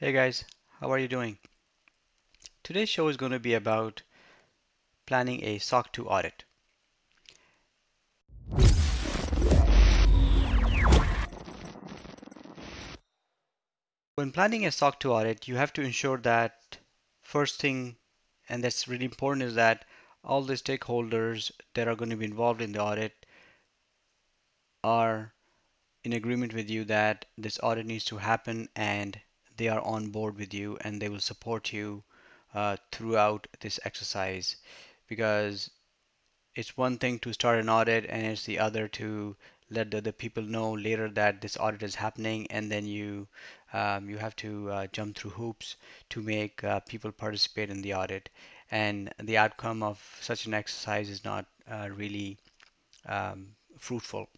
Hey guys, how are you doing? Today's show is going to be about planning a SOC 2 audit. When planning a SOC 2 audit, you have to ensure that first thing, and that's really important, is that all the stakeholders that are going to be involved in the audit are in agreement with you that this audit needs to happen and they are on board with you and they will support you uh, throughout this exercise. Because it's one thing to start an audit and it's the other to let the, the people know later that this audit is happening and then you um, you have to uh, jump through hoops to make uh, people participate in the audit. And the outcome of such an exercise is not uh, really um, fruitful.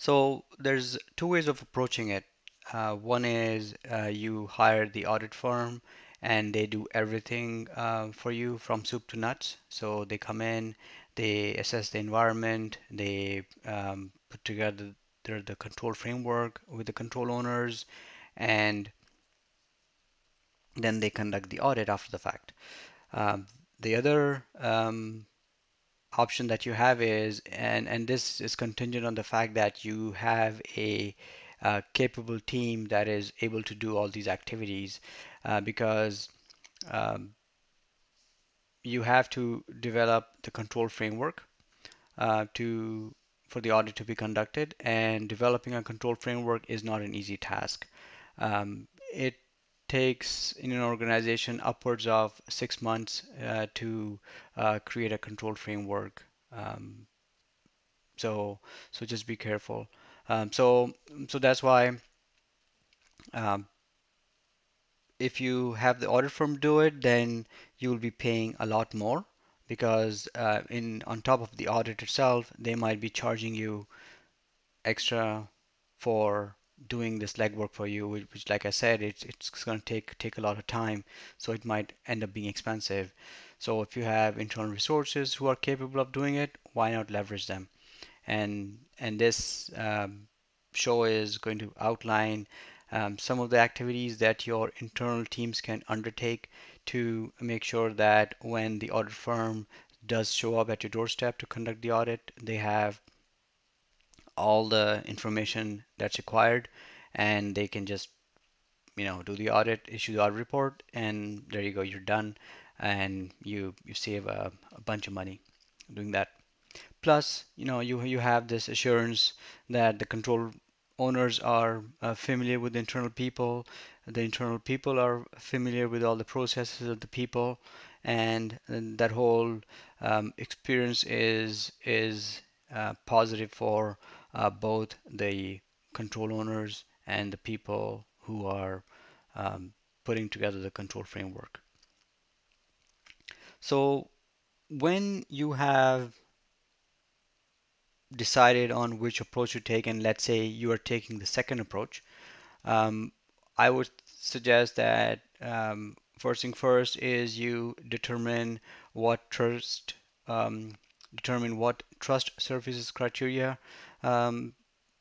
So there's two ways of approaching it uh, one is uh, you hire the audit firm and they do everything uh, for you from soup to nuts. So they come in, they assess the environment, they um, put together the, the control framework with the control owners, and then they conduct the audit after the fact. Um, the other um, option that you have is, and, and this is contingent on the fact that you have a uh, capable team that is able to do all these activities uh, because um, you have to develop the control framework uh, to for the audit to be conducted and developing a control framework is not an easy task. Um, it takes in an organization upwards of six months uh, to uh, create a control framework. Um, so so just be careful. Um, so so that's why um, if you have the audit firm do it, then you will be paying a lot more because uh, in on top of the audit itself, they might be charging you extra for doing this legwork for you, which, which like I said, it's it's going to take take a lot of time, so it might end up being expensive. So if you have internal resources who are capable of doing it, why not leverage them? And and this um, show is going to outline um, some of the activities that your internal teams can undertake to make sure that when the audit firm does show up at your doorstep to conduct the audit, they have all the information that's required and they can just you know do the audit issue the audit report and there you go you're done and you you save a, a bunch of money doing that Plus, you know, you you have this assurance that the control owners are uh, familiar with the internal people, the internal people are familiar with all the processes of the people, and, and that whole um, experience is is uh, positive for uh, both the control owners and the people who are um, putting together the control framework. So when you have decided on which approach to take, and let's say you are taking the second approach, um, I would suggest that um, first thing first is you determine what trust um, determine what trust services criteria um,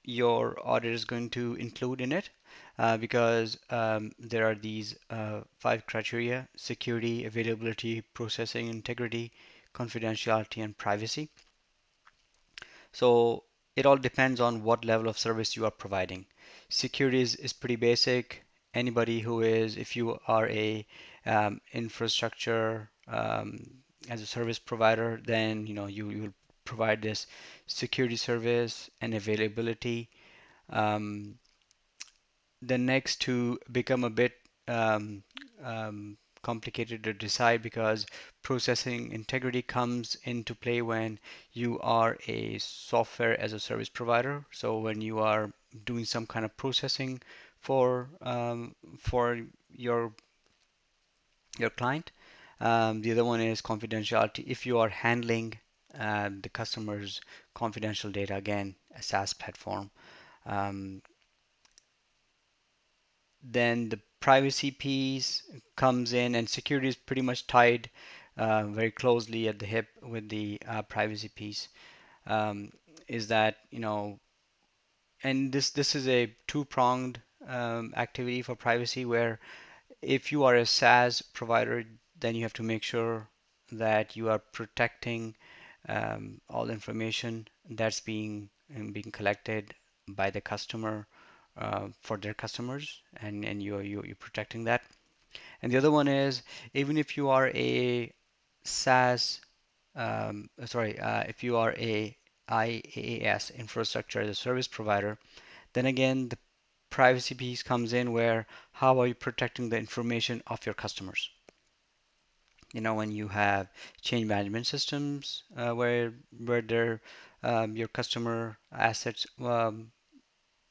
your audit is going to include in it uh, because um, there are these uh, five criteria security availability processing integrity confidentiality and privacy so it all depends on what level of service you are providing. Security is, pretty basic. Anybody who is, if you are a um, infrastructure um, as a service provider, then you know you you will provide this security service and availability. Um, the next to become a bit um, um, complicated to decide because processing integrity comes into play when you are a software as a service provider. So when you are doing some kind of processing for um, for your your client. Um, the other one is confidentiality. If you are handling uh, the customer's confidential data, again, a SaaS platform. Um, then the privacy piece comes in and security is pretty much tied uh, very closely at the hip with the uh, privacy piece. Um, is that you know and this this is a two-pronged um, activity for privacy where if you are a SaaS provider, then you have to make sure that you are protecting um, all information that's being being collected by the customer uh, for their customers, and and you you you're protecting that. And the other one is even if you are a SaaS, um, sorry, uh, if you are a IaaS infrastructure as a service provider, then again the privacy piece comes in where how are you protecting the information of your customers? You know, when you have change management systems uh, where where their um, your customer assets um,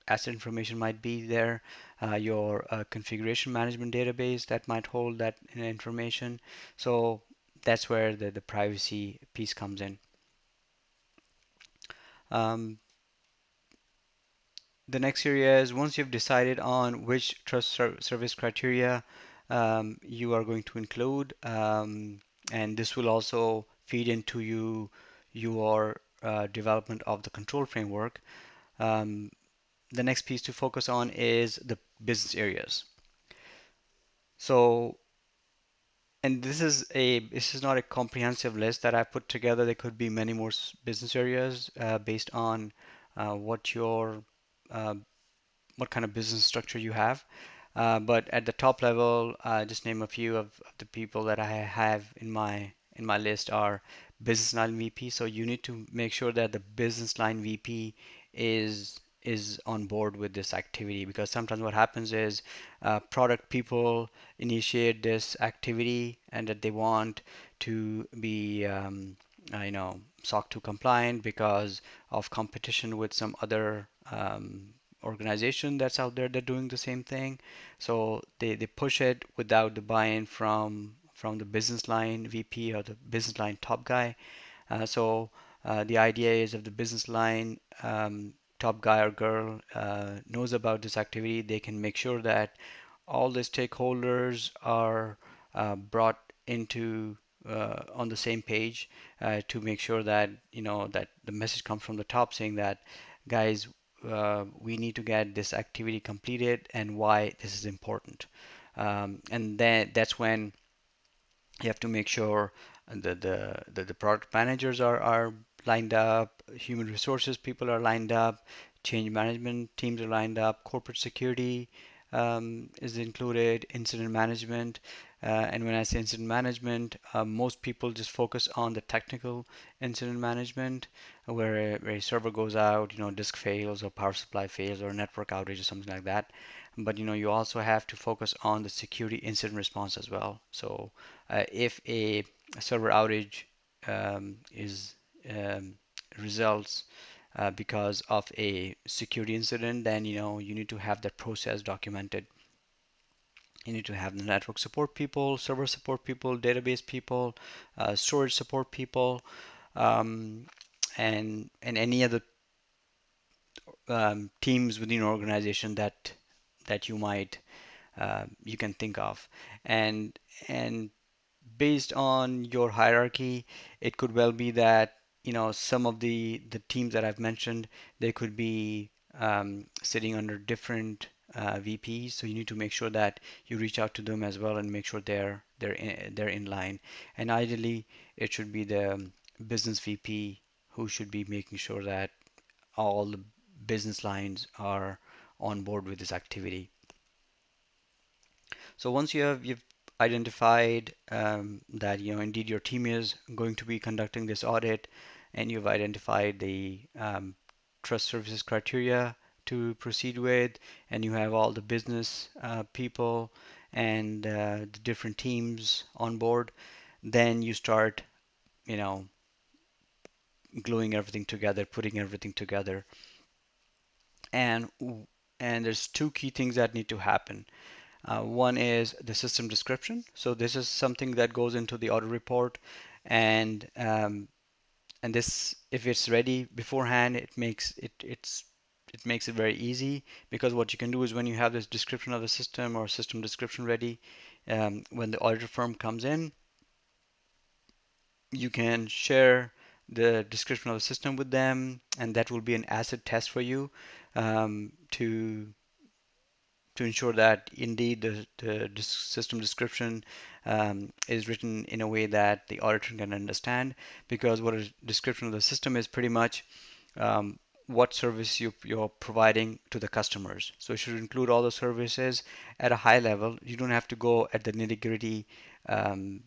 asset information might be there, uh, your uh, configuration management database that might hold that information. So that's where the, the privacy piece comes in. Um, the next area is once you've decided on which trust ser service criteria um, you are going to include, um, and this will also feed into you your uh, development of the control framework. Um, the next piece to focus on is the business areas. So, and this is a this is not a comprehensive list that I put together. There could be many more business areas uh, based on uh, what your uh, what kind of business structure you have. Uh, but at the top level, uh, just name a few of, of, the people that I have in my in my list are business line VP. So you need to make sure that the business line VP is is on board with this activity because sometimes what happens is uh, product people initiate this activity and that they want to be um, uh, you know SOC 2 compliant because of competition with some other um, organization that's out there that doing the same thing. So they, they push it without the buy-in from from the business line VP or the business line top guy. Uh, so uh, the idea is if the business line um, top guy or girl uh, knows about this activity, they can make sure that all the stakeholders are uh, brought into uh, on the same page uh, to make sure that you know that the message comes from the top saying that guys uh, we need to get this activity completed and why this is important. Um, and then that's when you have to make sure that the, the, the product managers are, are lined up, human resources people are lined up, change management teams are lined up, corporate security um, is included, incident management. Uh, and when I say incident management, uh, most people just focus on the technical incident management, where a, where a server goes out, you know, disk fails or power supply fails or network outage or something like that. But you know, you also have to focus on the security incident response as well. So uh, if a, server outage um, is um, results uh, because of a security incident, then you know you need to have that process documented. You need to have the network support people, server support people, database people, uh, storage support people, um, and and any other um, teams within your organization that that you might uh, you can think of, and and based on your hierarchy, it could well be that you know some of the the teams that I've mentioned they could be um, sitting under different uh, VPs so you need to make sure that you reach out to them as well and make sure they're they're in, they're in line. And ideally it should be the business VP who should be making sure that all the business lines are on board with this activity. So once you have you've identified um, that you know indeed your team is going to be conducting this audit and you've identified the um, trust services criteria to proceed with and you have all the business uh, people and uh, the different teams on board then you start you know gluing everything together putting everything together. And and there's two key things that need to happen uh, one is the system description. So this is something that goes into the audit report and um, and this if it's ready beforehand it makes it it's it makes it very easy because what you can do is when you have this description of the system or system description ready um, when the auditor firm comes in you can share the description of the system with them and that will be an acid test for you um, to to ensure that indeed the, the system description um, is written in a way that the auditor can understand because what a description of the system is pretty much um, what service you, you're providing to the customers. So it should include all the services at a high level. You don't have to go at the nitty gritty, um,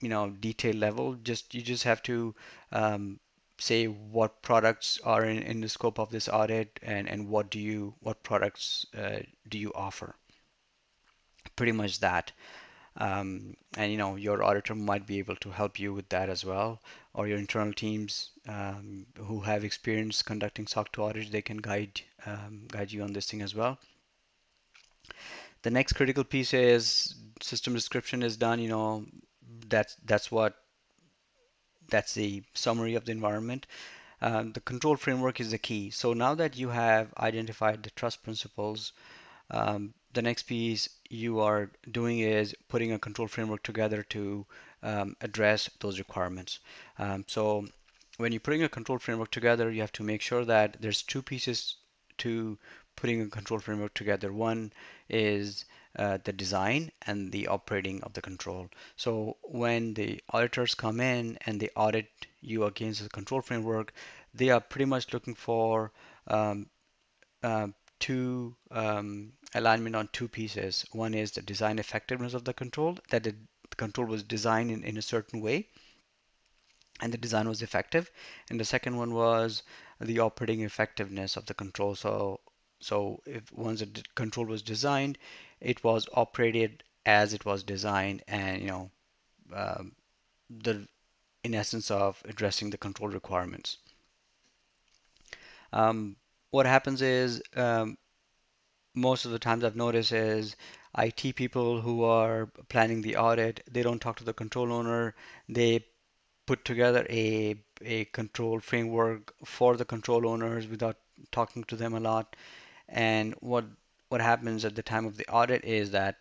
you know, detail level. Just you just have to um, say what products are in, in the scope of this audit and, and what do you what products uh, do you offer. Pretty much that. Um, and you know your auditor might be able to help you with that as well or your internal teams um, who have experience conducting SOC 2 audits they can guide um, guide you on this thing as well the next critical piece is system description is done you know that's that's what that's the summary of the environment um, the control framework is the key so now that you have identified the trust principles um, the next piece you are doing is putting a control framework together to um, address those requirements. Um, so when you're putting a control framework together, you have to make sure that there's two pieces to putting a control framework together. One is uh, the design and the operating of the control. So when the auditors come in and they audit you against the control framework, they are pretty much looking for um, uh, two um, alignment on two pieces. One is the design effectiveness of the control, that the control was designed in, in a certain way and the design was effective. And the second one was the operating effectiveness of the control. So, so if once the control was designed, it was operated as it was designed, and you know, um, the in essence of addressing the control requirements. Um, what happens is um, most of the times I've noticed is IT people who are planning the audit, they don't talk to the control owner. They put together a a control framework for the control owners without talking to them a lot. And what what happens at the time of the audit is that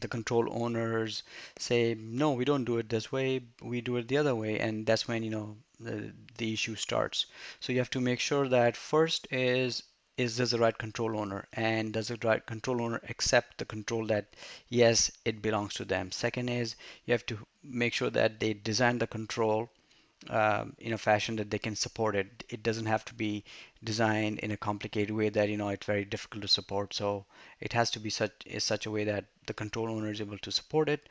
the control owners say, no, we don't do it this way, we do it the other way, and that's when you know the, the issue starts. So you have to make sure that first is is this the right control owner and does the right control owner accept the control that yes it belongs to them second is you have to make sure that they design the control um, in a fashion that they can support it. It doesn't have to be designed in a complicated way that you know it's very difficult to support. So it has to be such is such a way that the control owner is able to support it.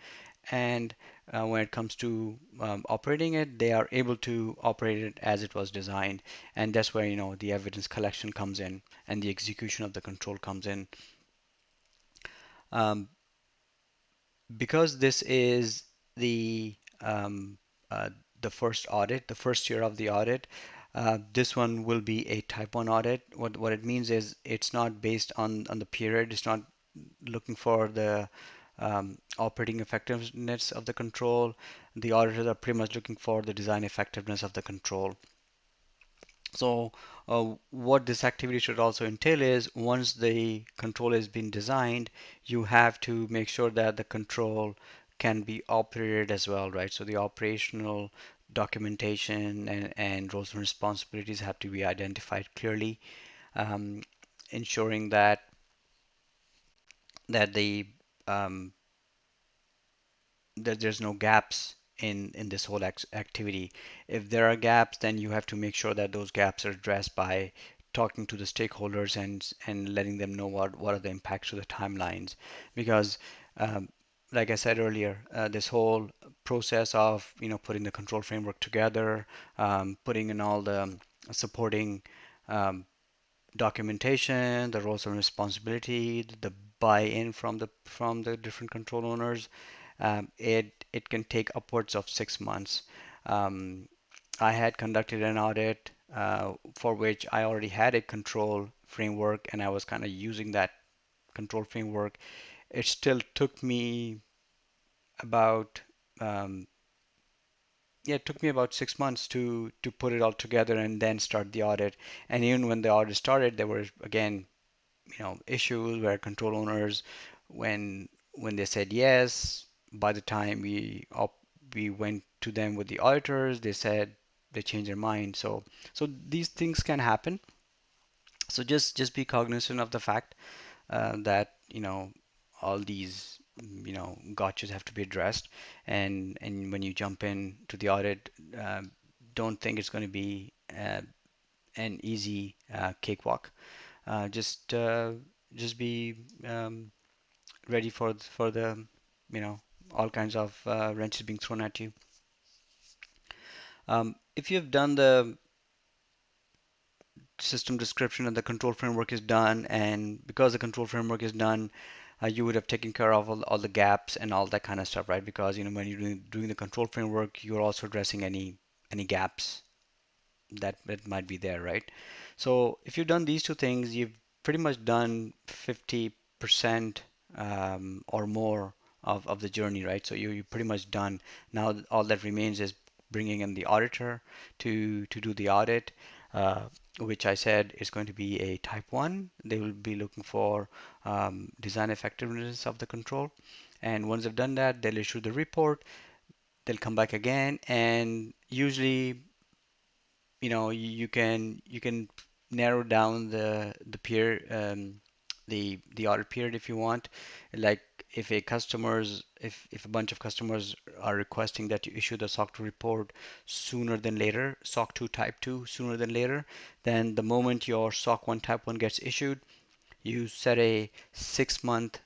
And uh, when it comes to um, operating it, they are able to operate it as it was designed, and that's where you know the evidence collection comes in and the execution of the control comes in. Um, because this is the um, uh, the first audit, the first year of the audit, uh, this one will be a type 1 audit. What what it means is it's not based on on the period. It's not looking for the um, operating effectiveness of the control. The auditors are pretty much looking for the design effectiveness of the control. So uh, what this activity should also entail is once the control has been designed, you have to make sure that the control can be operated as well, right? So the operational documentation and, and roles and responsibilities have to be identified clearly, um, ensuring that that the um, that there's no gaps in in this whole activity. If there are gaps, then you have to make sure that those gaps are addressed by talking to the stakeholders and and letting them know what what are the impacts to the timelines. Because, um, like I said earlier, uh, this whole process of you know putting the control framework together, um, putting in all the supporting um, documentation, the roles and responsibility, the buy-in from the from the different control owners, um, it it can take upwards of six months. Um, I had conducted an audit uh, for which I already had a control framework, and I was kind of using that control framework. It still took me about um, yeah, it took me about six months to to put it all together and then start the audit. And even when the audit started, there were again, you know, issues where control owners, when when they said yes, by the time we op we went to them with the auditors, they said they changed their mind. So so these things can happen. So just just be cognizant of the fact uh, that you know all these you know gotchas have to be addressed. And and when you jump in to the audit uh, don't think it's going to be uh, an easy uh, cakewalk. Uh, just uh, just be um, ready for for the you know all kinds of uh, wrenches being thrown at you. Um, if you've done the system description and the control framework is done and because the control framework is done uh, you would have taken care of all, all the gaps and all that kind of stuff right? Because you know when you're doing, doing the control framework you're also addressing any any gaps that, that might be there right? So if you've done these two things you've pretty much done 50% um, or more of, of the journey right? So you, you're pretty much done. Now all that remains is bringing in the auditor to to do the audit which I said is going to be a type 1. They will be looking for um, design effectiveness of the control. And once they've done that, they'll issue the report. They'll come back again, and usually, you know, you, you can you can narrow down the the peer um, the the audit period if you want. Like if a customers if if a bunch of customers are requesting that you issue the SOC 2 report sooner than later, SOC 2 type 2 sooner than later, then the moment your SOC 1 type 1 gets issued, you set a six month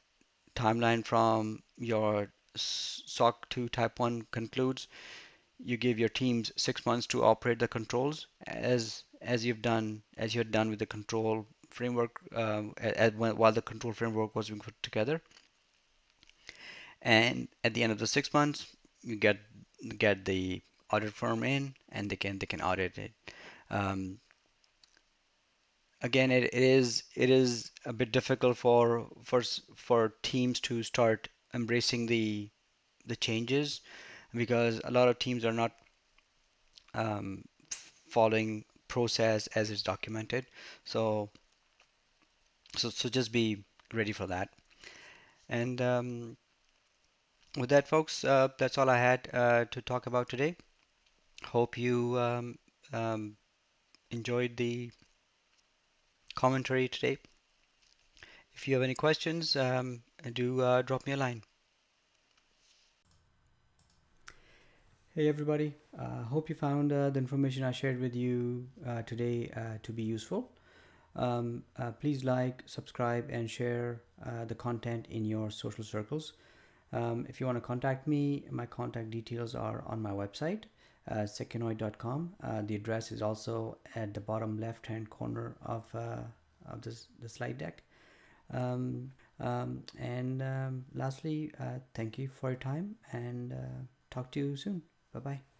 timeline from your SOC 2 type 1 concludes. You give your teams six months to operate the controls as as you've done as you had done with the control framework um, at, while the control framework was being put together. And at the end of the six months, you get get the audit firm in, and they can they can audit it. Um, again, it, it is it is a bit difficult for for for teams to start embracing the the changes because a lot of teams are not um, following process as it's documented. So so so just be ready for that. And um, with that, folks, uh, that's all I had uh, to talk about today. Hope you um, um, enjoyed the commentary today. If you have any questions, um, do uh, drop me a line. Hey everybody, uh, hope you found uh, the information I shared with you uh, today to be useful. Um, uh, please like, subscribe, and share uh, the content in your social circles. Um, if you want to contact me, my contact details are on my website, uh, sekinoid.com. Uh, the address is also at the bottom left hand corner of, uh, of this, the slide deck. Um, um, and um, lastly, uh, thank you for your time and uh, talk to you soon. Bye bye.